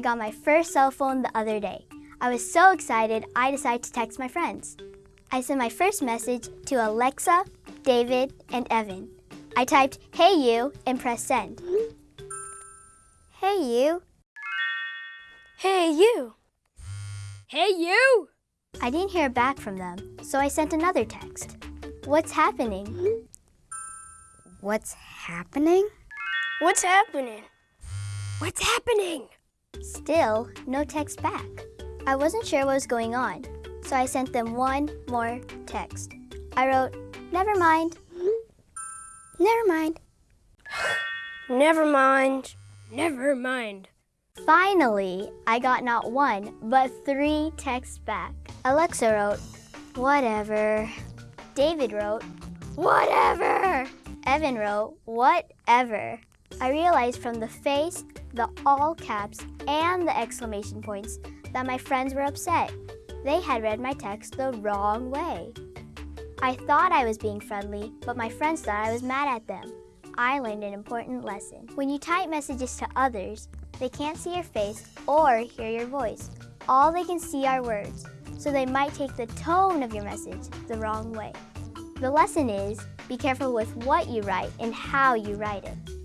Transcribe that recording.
I got my first cell phone the other day. I was so excited, I decided to text my friends. I sent my first message to Alexa, David, and Evan. I typed, hey you, and pressed send. Hey you. Hey, you. Hey, you. I didn't hear back from them, so I sent another text. What's happening? What's happening? What's happening? What's happening? Still, no text back. I wasn't sure what was going on, so I sent them one more text. I wrote, never mind. Never mind. Never mind. Never mind. Finally, I got not one, but three texts back. Alexa wrote, whatever. David wrote, whatever. Evan wrote, whatever. I realized from the face, the all caps, and the exclamation points that my friends were upset. They had read my text the wrong way. I thought I was being friendly, but my friends thought I was mad at them. I learned an important lesson. When you type messages to others, they can't see your face or hear your voice. All they can see are words, so they might take the tone of your message the wrong way. The lesson is, be careful with what you write and how you write it.